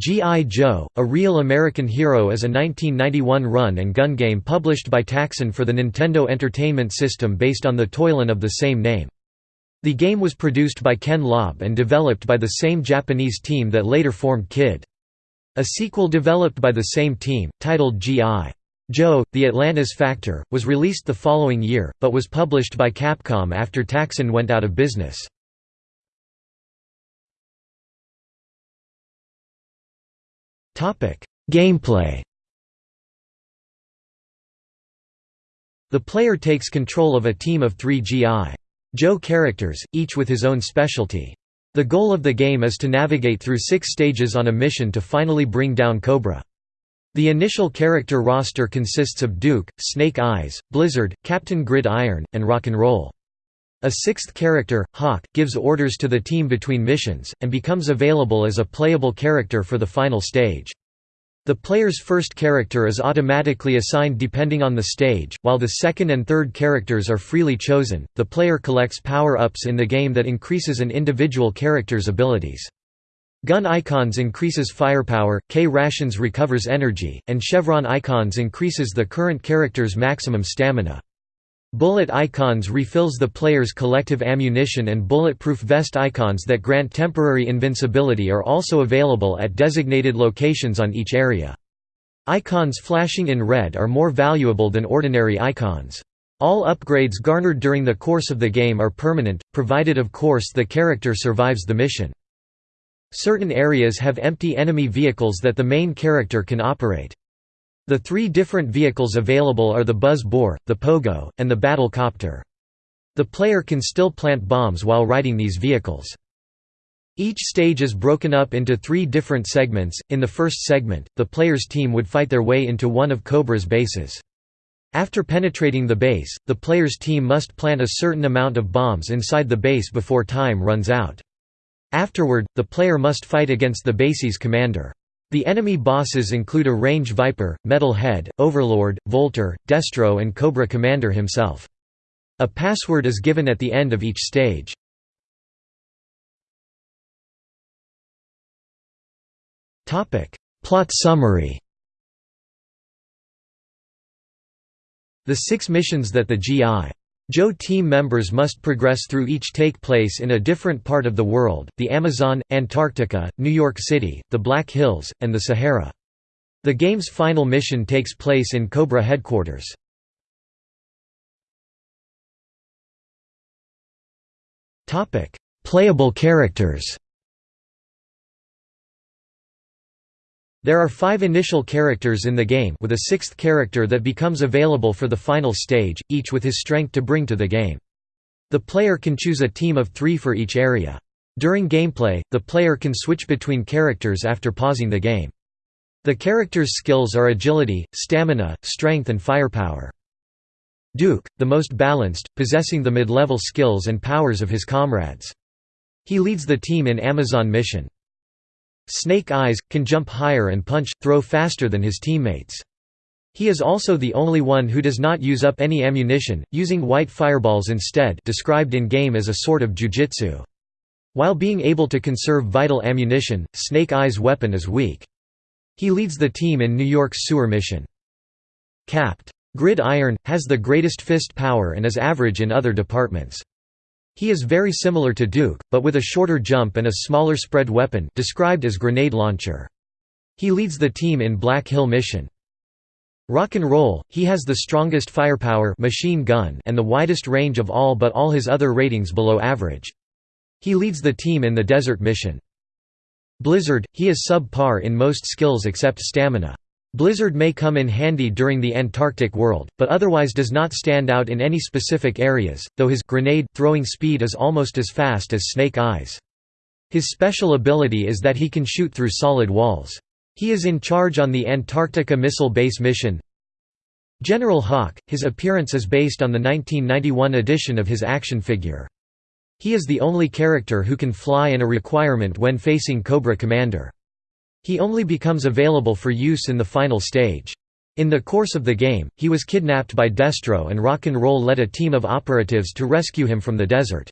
G.I. Joe, A Real American Hero is a 1991 run and gun game published by Taxan for the Nintendo Entertainment System based on the toyline of the same name. The game was produced by Ken Lobb and developed by the same Japanese team that later formed Kid. A sequel developed by the same team, titled G.I. Joe, The Atlantis Factor, was released the following year, but was published by Capcom after Taxan went out of business. Gameplay The player takes control of a team of three G.I. Joe characters, each with his own specialty. The goal of the game is to navigate through six stages on a mission to finally bring down Cobra. The initial character roster consists of Duke, Snake Eyes, Blizzard, Captain Grid Iron, and Rock'n'Roll. A sixth character, Hawk, gives orders to the team between missions, and becomes available as a playable character for the final stage. The player's first character is automatically assigned depending on the stage, while the second and third characters are freely chosen. The player collects power-ups in the game that increases an individual character's abilities. Gun icons increases firepower, K rations recovers energy, and chevron icons increases the current character's maximum stamina. Bullet icons refills the player's collective ammunition and bulletproof vest icons that grant temporary invincibility are also available at designated locations on each area. Icons flashing in red are more valuable than ordinary icons. All upgrades garnered during the course of the game are permanent, provided of course the character survives the mission. Certain areas have empty enemy vehicles that the main character can operate. The three different vehicles available are the Buzz Boar, the Pogo, and the Battle Copter. The player can still plant bombs while riding these vehicles. Each stage is broken up into three different segments. In the first segment, the player's team would fight their way into one of Cobra's bases. After penetrating the base, the player's team must plant a certain amount of bombs inside the base before time runs out. Afterward, the player must fight against the base's commander. The enemy bosses include a Range Viper, Metal Head, Overlord, Voltar, Destro and Cobra Commander himself. A password is given at the end of each stage. Plot summary The six missions that the G.I. Joe team members must progress through each take place in a different part of the world, the Amazon, Antarctica, New York City, the Black Hills, and the Sahara. The game's final mission takes place in Cobra headquarters. Playable characters There are five initial characters in the game with a sixth character that becomes available for the final stage, each with his strength to bring to the game. The player can choose a team of three for each area. During gameplay, the player can switch between characters after pausing the game. The character's skills are agility, stamina, strength and firepower. Duke, the most balanced, possessing the mid-level skills and powers of his comrades. He leads the team in Amazon mission. Snake Eyes, can jump higher and punch, throw faster than his teammates. He is also the only one who does not use up any ammunition, using white fireballs instead described in-game as a sort of jujitsu. While being able to conserve vital ammunition, Snake Eyes' weapon is weak. He leads the team in New York's sewer mission. Capt. Grid Iron, has the greatest fist power and is average in other departments. He is very similar to Duke, but with a shorter jump and a smaller spread weapon described as grenade launcher. He leads the team in Black Hill mission. Rock and Roll, he has the strongest firepower machine gun and the widest range of all but all his other ratings below average. He leads the team in the desert mission. Blizzard, he is sub-par in most skills except stamina. Blizzard may come in handy during the Antarctic world, but otherwise does not stand out in any specific areas, though his grenade throwing speed is almost as fast as Snake Eyes. His special ability is that he can shoot through solid walls. He is in charge on the Antarctica Missile Base mission. General Hawk, his appearance is based on the 1991 edition of his action figure. He is the only character who can fly and a requirement when facing Cobra Commander. He only becomes available for use in the final stage. In the course of the game, he was kidnapped by Destro and Rock and Roll led a team of operatives to rescue him from the desert.